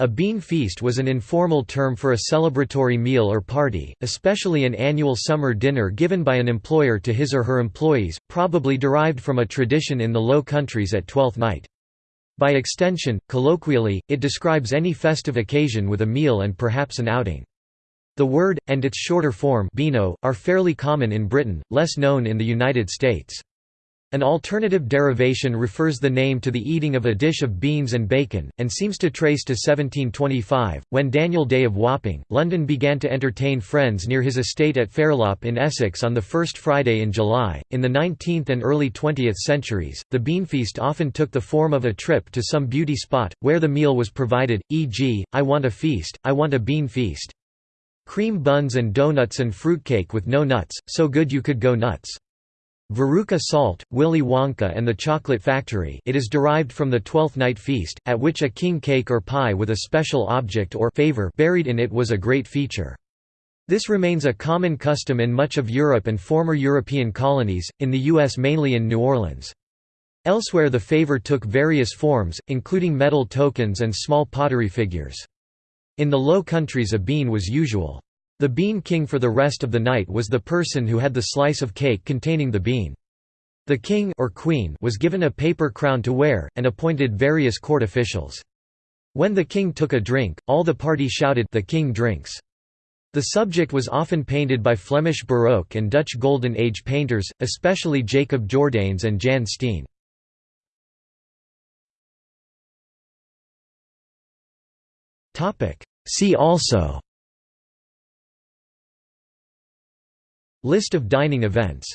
A bean feast was an informal term for a celebratory meal or party, especially an annual summer dinner given by an employer to his or her employees, probably derived from a tradition in the Low Countries at Twelfth Night. By extension, colloquially, it describes any festive occasion with a meal and perhaps an outing. The word, and its shorter form beano, are fairly common in Britain, less known in the United States. An alternative derivation refers the name to the eating of a dish of beans and bacon, and seems to trace to 1725, when Daniel Day of Wapping, London began to entertain friends near his estate at Fairlop in Essex on the first Friday in July. In the 19th and early 20th centuries, the beanfeast often took the form of a trip to some beauty spot, where the meal was provided, e.g., I want a feast, I want a bean feast. Cream buns and donuts and fruitcake with no nuts, so good you could go nuts. Veruca Salt, Willy Wonka and the Chocolate Factory it is derived from the Twelfth Night Feast, at which a king cake or pie with a special object or favor buried in it was a great feature. This remains a common custom in much of Europe and former European colonies, in the U.S. mainly in New Orleans. Elsewhere the favor took various forms, including metal tokens and small pottery figures. In the Low Countries a bean was usual. The bean king for the rest of the night was the person who had the slice of cake containing the bean. The king or queen was given a paper crown to wear, and appointed various court officials. When the king took a drink, all the party shouted the king drinks. The subject was often painted by Flemish Baroque and Dutch Golden Age painters, especially Jacob Jordaens and Jan Steen. See also List of dining events